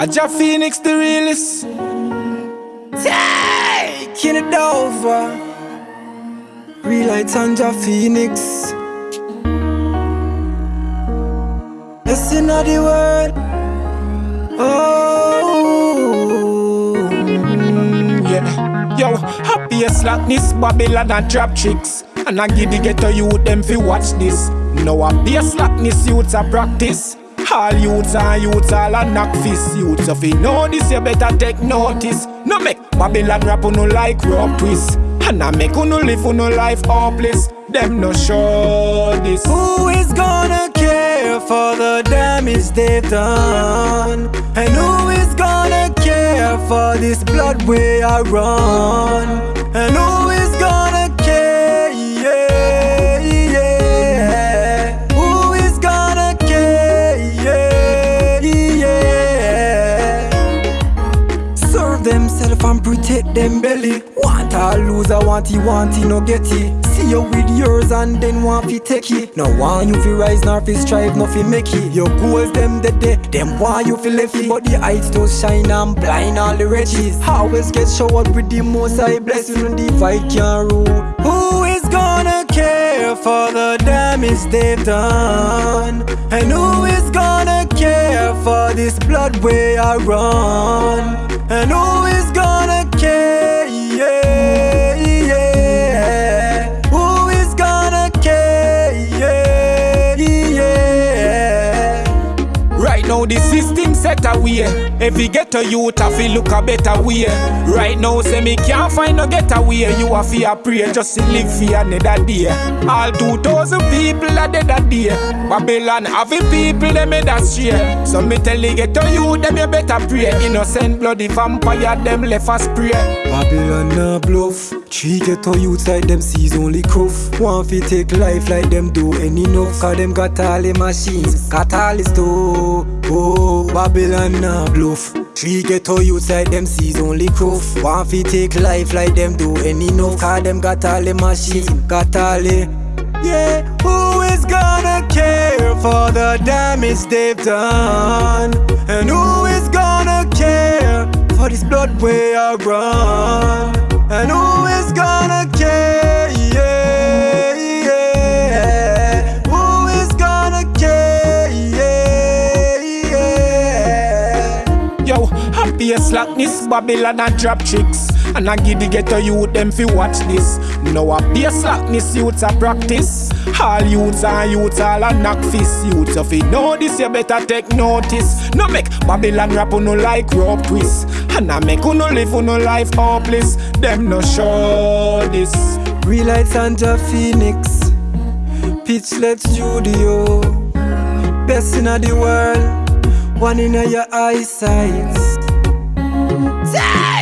Aja Phoenix the realest. Taking it over. Real lights on Jah Phoenix. Yes, in the world. Oh, yeah. Yo, happiest slackness, Babylon and trap tricks. And I give the ghetto youth them fi watch this. No a bass slackness youths a practice. All youths and youths all a knock fist youths. So fi know this, you better take notice. No make Babylon rap no like rock twist. And I make no live no life hopeless. Them no show this. Who is gonna care for the damage they've done? And who is gonna care for this blood we are run? And who protect them belly. Want a loser, want he, want he, no get it. See you with yours and then want fi take it. No want you fi rise, nor fi strive, nor fi make it. Your goals them the day, them want you fi left it. But the heights don't shine and blind all the riches. Always get showered with the most high blessing and the fight can rule. Who is gonna care for the damage they've done? And who is gonna care for this blood way I run? And who now the system set away. Every ghetto youth a feel look a better way. Right now say me can't find no getaway. You a fear pray just to live for another day. All two thousand people are dead a day. Babylon having people them head astray. So me tell the ghetto youth them you better pray. Innocent bloody vampire them left a spray. Babylon a bluff. Three ghetto youths like them sees only cruff. Want fi take life like them do any enough. Cause them got all the machines, got all the stuff. Oh, oh, Babylon a bluff. Three ghetto youths like them sees only cruff. Want fi take life like them do any enough. Cause them got all the machines, got all the yeah, who is gonna care for the damage they've done? And who is gonna care for this blood way I run? And who Yo, happiest slackness, Babylon and drop chicks. And I give the ghetto youth them fi watch this. No a be slackness youths a practice. All youths and youths all a knock fist youths. So fi know this, you better take notice. No make Babylon rap no like rope twist. And I make who no live no life hopeless. Them no show this. Real lights and Jah Phoenix. Pitchlet Studio. Best in the world. One in your eyesight. Say!